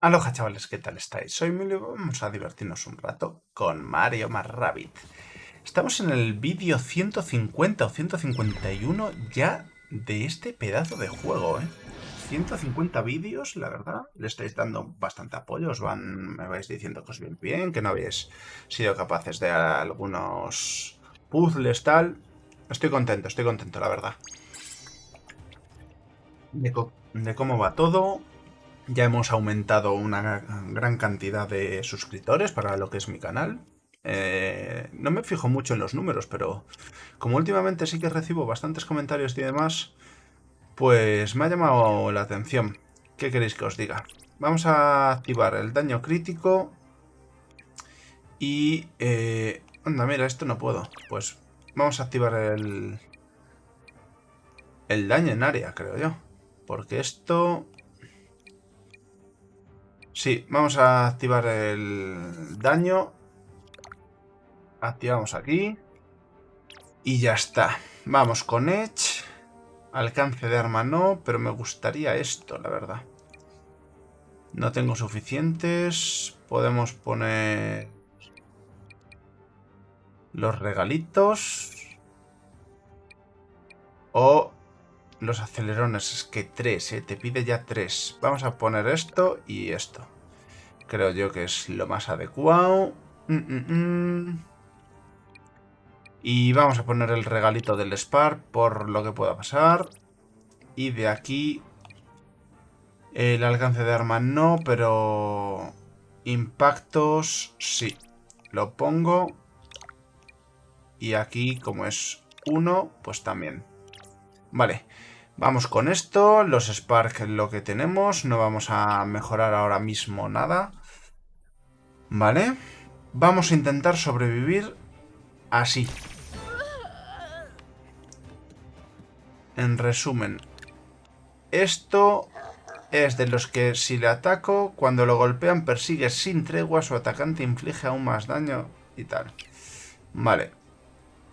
Aloha chavales, ¿qué tal estáis? Soy Emilio vamos a divertirnos un rato con Mario más Rabbit. Estamos en el vídeo 150 o 151 ya de este pedazo de juego, ¿eh? 150 vídeos, la verdad, le estáis dando bastante apoyo, os van, me vais diciendo que os bien bien, que no habéis sido capaces de algunos puzzles, tal. Estoy contento, estoy contento, la verdad. de cómo va todo, ya hemos aumentado una gran cantidad de suscriptores para lo que es mi canal. Eh, no me fijo mucho en los números, pero como últimamente sí que recibo bastantes comentarios y demás, pues me ha llamado la atención. ¿Qué queréis que os diga? Vamos a activar el daño crítico y... Eh, anda, mira, esto no puedo. Pues vamos a activar el... El daño en área, creo yo. Porque esto Sí, vamos a activar el daño. Activamos aquí. Y ya está. Vamos con Edge. Alcance de arma no, pero me gustaría esto, la verdad. No tengo suficientes. Podemos poner... Los regalitos. O los acelerones, es que tres, ¿eh? te pide ya tres. Vamos a poner esto y esto. Creo yo que es lo más adecuado. Mm, mm, mm. Y vamos a poner el regalito del Spark por lo que pueda pasar. Y de aquí el alcance de arma no, pero impactos sí. Lo pongo. Y aquí como es uno, pues también. Vale, vamos con esto. Los Spark lo que tenemos. No vamos a mejorar ahora mismo nada. Vale. Vamos a intentar sobrevivir así. En resumen, esto es de los que si le ataco, cuando lo golpean persigue sin tregua, su atacante inflige aún más daño y tal. Vale.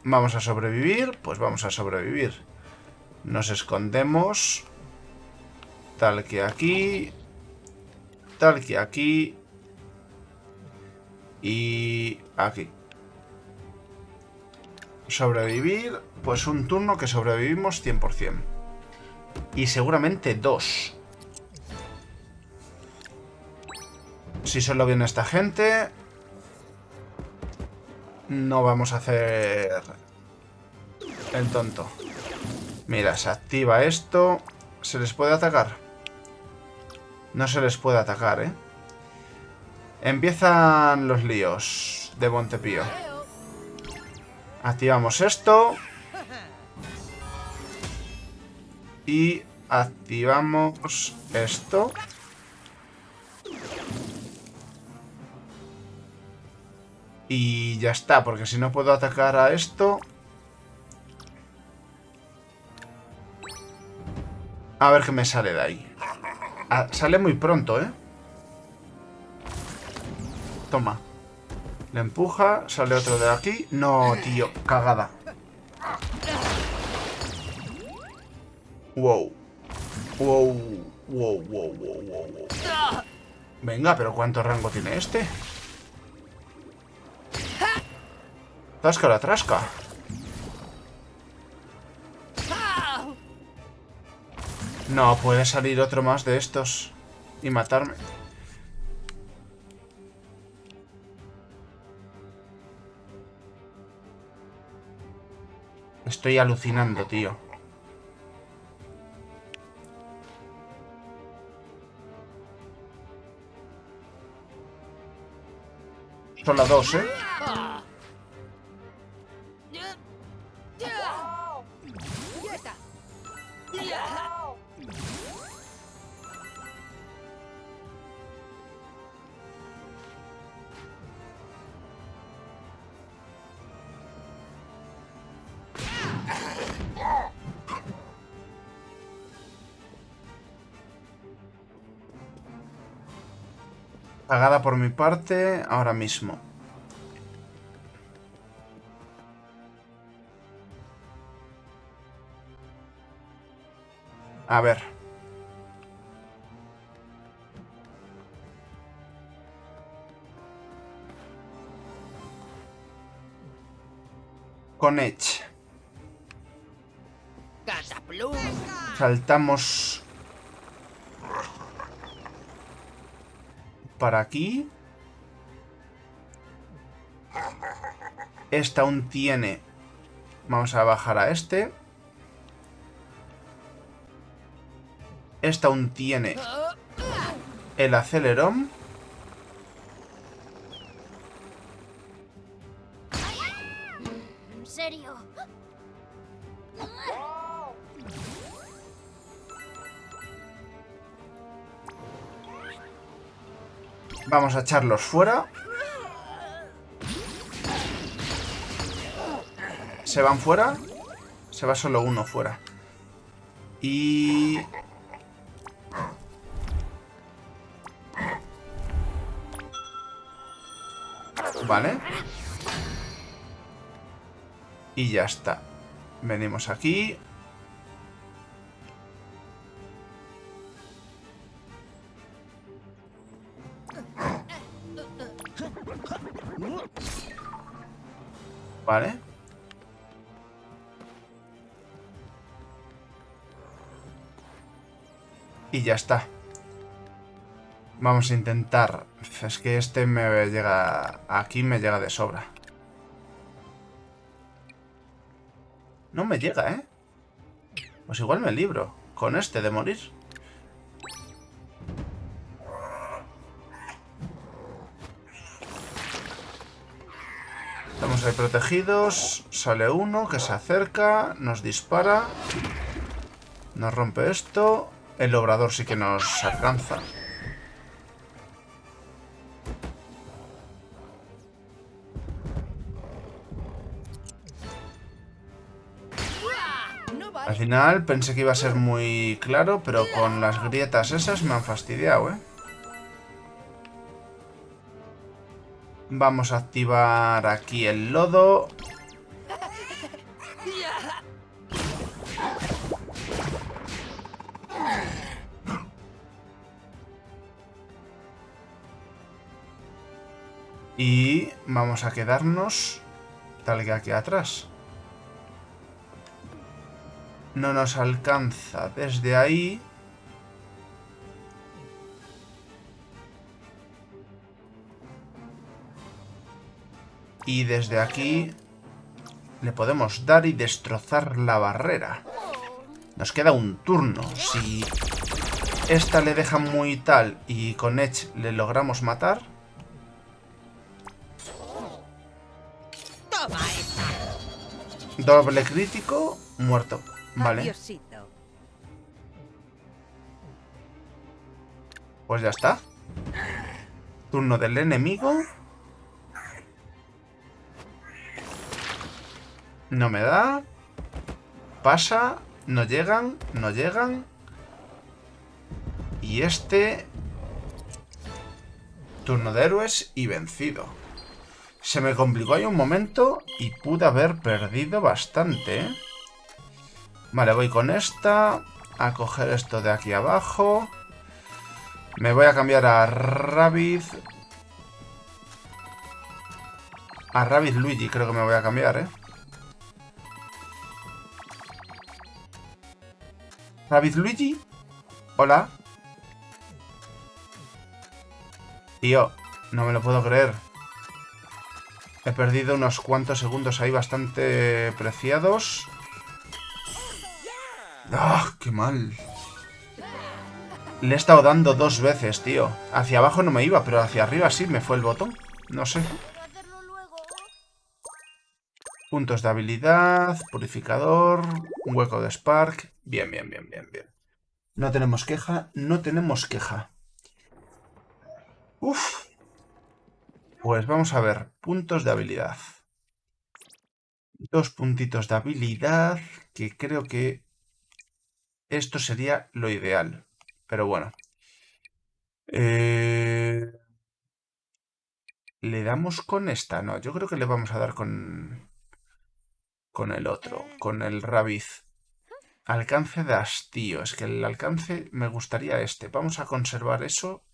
Vamos a sobrevivir, pues vamos a sobrevivir. Nos escondemos. Tal que aquí. Tal que aquí. Y aquí. Sobrevivir. Pues un turno que sobrevivimos 100%. Y seguramente dos. Si solo viene esta gente... No vamos a hacer... El tonto. Mira, se activa esto. ¿Se les puede atacar? No se les puede atacar, ¿eh? Empiezan los líos de Montepío. Activamos esto. Y activamos esto. Y ya está, porque si no puedo atacar a esto... A ver qué me sale de ahí. Ah, sale muy pronto, ¿eh? Toma. Le empuja, sale otro de aquí. No, tío, cagada. Wow. Wow, wow, wow, wow, wow. Venga, pero ¿cuánto rango tiene este? Trasca la trasca. No, puede salir otro más de estos y matarme. Estoy alucinando, tío. Son las dos, ¿eh? Pagada por mi parte ahora mismo. A ver. Con Edge. Saltamos para aquí. Esta aún tiene... Vamos a bajar a este. Esta aún tiene el acelerón. Vamos a echarlos fuera. Se van fuera. Se va solo uno fuera. Y... Vale. Y ya está. Venimos aquí. Vale. Y ya está. Vamos a intentar... Es que este me llega... Aquí me llega de sobra. No me llega, ¿eh? Pues igual me libro. Con este de morir. Ahí protegidos. Sale uno que se acerca. Nos dispara. Nos rompe esto. El obrador sí que nos alcanza. Al final pensé que iba a ser muy claro, pero con las grietas esas me han fastidiado, ¿eh? Vamos a activar aquí el lodo. Y vamos a quedarnos tal que aquí atrás. No nos alcanza desde ahí. Y desde aquí le podemos dar y destrozar la barrera. Nos queda un turno. Si esta le deja muy tal y con Edge le logramos matar... Doble crítico, muerto. Vale. Pues ya está. Turno del enemigo. No me da. Pasa. No llegan. No llegan. Y este... Turno de héroes y vencido. Se me complicó ahí un momento y pude haber perdido bastante, ¿eh? Vale, voy con esta. A coger esto de aquí abajo. Me voy a cambiar a Rabbit. A Rabbit Luigi creo que me voy a cambiar, ¿eh? Rabbit Luigi. Hola. Tío, no me lo puedo creer. He perdido unos cuantos segundos ahí bastante preciados. ¡Ah, qué mal! Le he estado dando dos veces, tío. Hacia abajo no me iba, pero hacia arriba sí me fue el botón. No sé. Puntos de habilidad, purificador, un hueco de Spark. Bien, bien, bien, bien, bien. No tenemos queja, no tenemos queja. Uf. Pues vamos a ver, puntos de habilidad. Dos puntitos de habilidad, que creo que esto sería lo ideal. Pero bueno. Eh, ¿Le damos con esta? No, yo creo que le vamos a dar con... Con el otro, con el Rabiz. Alcance de hastío. Es que el alcance me gustaría este. Vamos a conservar eso.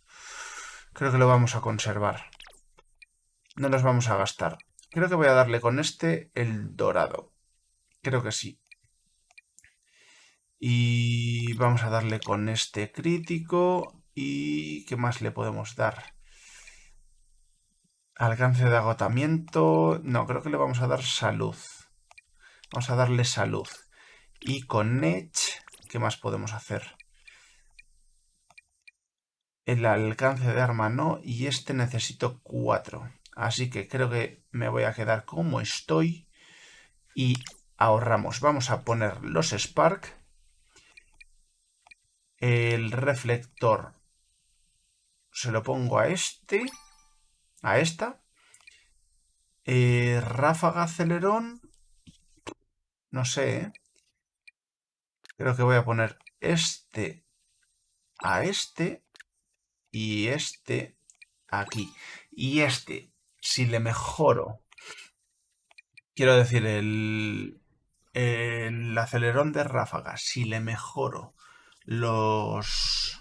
Creo que lo vamos a conservar. No los vamos a gastar. Creo que voy a darle con este el dorado. Creo que sí. Y vamos a darle con este crítico. ¿Y qué más le podemos dar? Alcance de agotamiento. No, creo que le vamos a dar salud. Vamos a darle salud. Y con Edge, ¿qué más podemos hacer? El alcance de arma no. Y este necesito 4. Así que creo que me voy a quedar como estoy. Y ahorramos. Vamos a poner los Spark. El reflector se lo pongo a este. A esta. Eh, ráfaga acelerón. No sé, ¿eh? Creo que voy a poner este a este y este aquí. Y este, si le mejoro, quiero decir, el, el acelerón de ráfaga, si le mejoro los,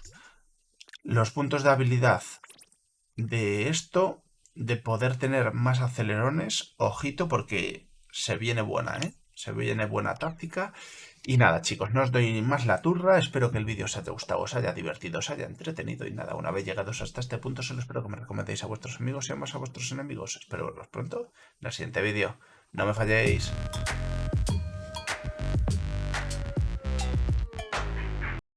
los puntos de habilidad de esto, de poder tener más acelerones, ojito porque se viene buena, ¿eh? Se viene buena táctica. Y nada, chicos, no os doy más la turra. Espero que el vídeo os haya gustado, os haya divertido, os haya entretenido. Y nada, una vez llegados hasta este punto, solo espero que me recomendéis a vuestros amigos y más a vuestros enemigos. Espero verlos pronto en el siguiente vídeo. No me falléis.